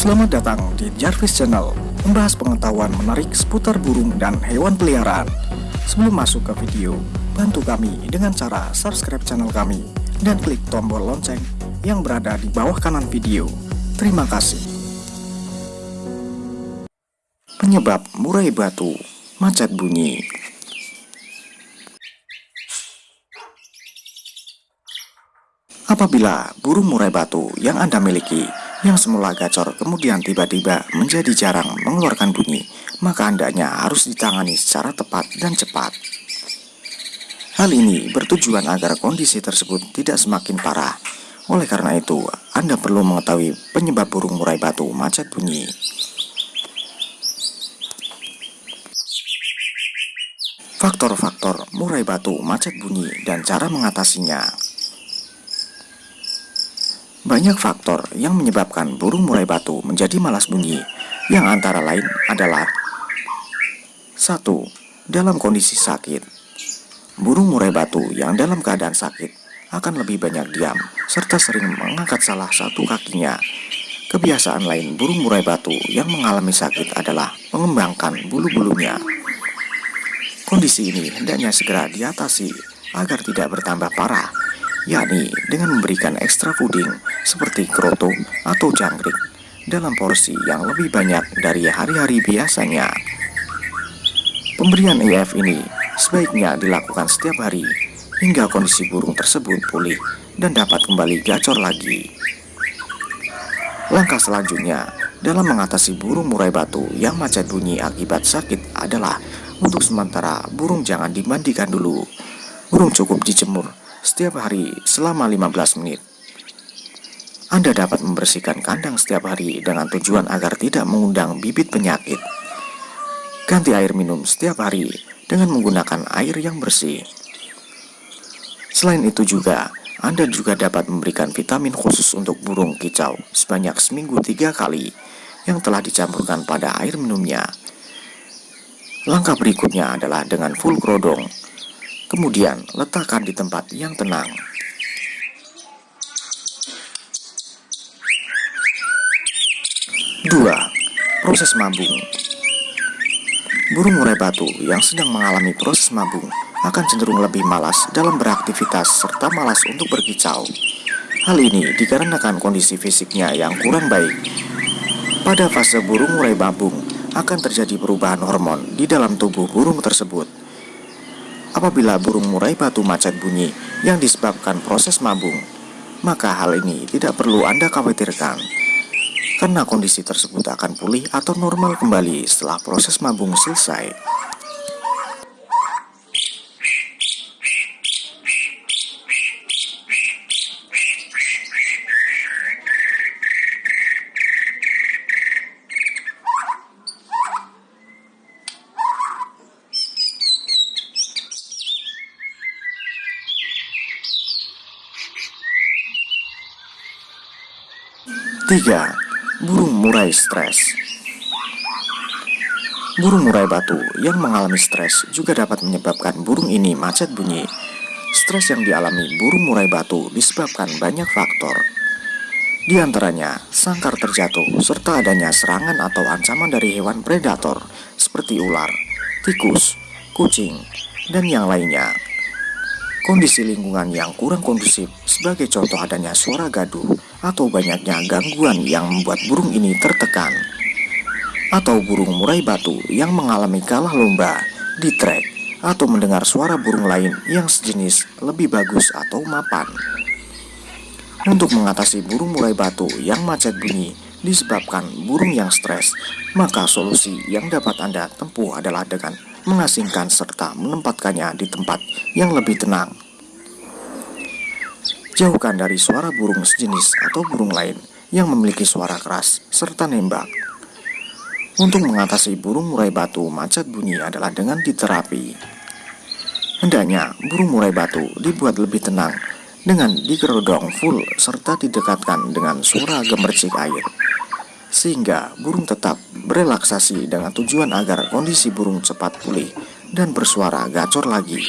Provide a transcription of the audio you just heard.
Selamat datang di Jarvis Channel, membahas pengetahuan menarik seputar burung dan hewan peliharaan. Sebelum masuk ke video, bantu kami dengan cara subscribe channel kami dan klik tombol lonceng yang berada di bawah kanan video. Terima kasih. Penyebab murai batu, macet bunyi. Apabila burung murai batu yang Anda miliki yang semula gacor kemudian tiba-tiba menjadi jarang mengeluarkan bunyi, maka andanya harus ditangani secara tepat dan cepat. Hal ini bertujuan agar kondisi tersebut tidak semakin parah. Oleh karena itu, Anda perlu mengetahui penyebab burung murai batu macet bunyi. Faktor-faktor murai batu macet bunyi dan cara mengatasinya. Banyak faktor yang menyebabkan burung murai batu menjadi malas bunyi, yang antara lain adalah 1. Dalam kondisi sakit Burung murai batu yang dalam keadaan sakit akan lebih banyak diam, serta sering mengangkat salah satu kakinya. Kebiasaan lain burung murai batu yang mengalami sakit adalah mengembangkan bulu-bulunya. Kondisi ini hendaknya segera diatasi agar tidak bertambah parah yakni dengan memberikan ekstra puding seperti kroto atau jangkrik dalam porsi yang lebih banyak dari hari-hari biasanya. Pemberian EF ini sebaiknya dilakukan setiap hari hingga kondisi burung tersebut pulih dan dapat kembali gacor lagi. Langkah selanjutnya dalam mengatasi burung murai batu yang macet bunyi akibat sakit adalah untuk sementara burung jangan dimandikan dulu. Burung cukup dijemur setiap hari selama 15 menit. Anda dapat membersihkan kandang setiap hari dengan tujuan agar tidak mengundang bibit penyakit. Ganti air minum setiap hari dengan menggunakan air yang bersih. Selain itu juga, Anda juga dapat memberikan vitamin khusus untuk burung kicau sebanyak seminggu tiga kali yang telah dicampurkan pada air minumnya. Langkah berikutnya adalah dengan full krodong Kemudian letakkan di tempat yang tenang. Dua, proses mabung. Burung murai batu yang sedang mengalami proses mabung akan cenderung lebih malas dalam beraktivitas serta malas untuk berkicau. Hal ini dikarenakan kondisi fisiknya yang kurang baik. Pada fase burung murai mabung akan terjadi perubahan hormon di dalam tubuh burung tersebut apabila burung murai batu macet bunyi yang disebabkan proses mabung, maka hal ini tidak perlu Anda khawatirkan, karena kondisi tersebut akan pulih atau normal kembali setelah proses mabung selesai. 3. Burung murai stres Burung murai batu yang mengalami stres juga dapat menyebabkan burung ini macet bunyi. Stres yang dialami burung murai batu disebabkan banyak faktor. Di antaranya, sangkar terjatuh serta adanya serangan atau ancaman dari hewan predator seperti ular, tikus, kucing, dan yang lainnya. Kondisi lingkungan yang kurang kondusif sebagai contoh adanya suara gaduh atau banyaknya gangguan yang membuat burung ini tertekan atau burung murai batu yang mengalami kalah lomba di trek atau mendengar suara burung lain yang sejenis lebih bagus atau mapan. Untuk mengatasi burung murai batu yang macet bunyi disebabkan burung yang stres, maka solusi yang dapat Anda tempuh adalah dengan mengasingkan serta menempatkannya di tempat yang lebih tenang Jauhkan dari suara burung sejenis atau burung lain yang memiliki suara keras serta nembak. Untuk mengatasi burung murai batu macet bunyi adalah dengan diterapi. Hendaknya burung murai batu dibuat lebih tenang dengan dikerodong full serta didekatkan dengan suara gemercik air sehingga burung tetap berelaksasi dengan tujuan agar kondisi burung cepat pulih dan bersuara gacor lagi.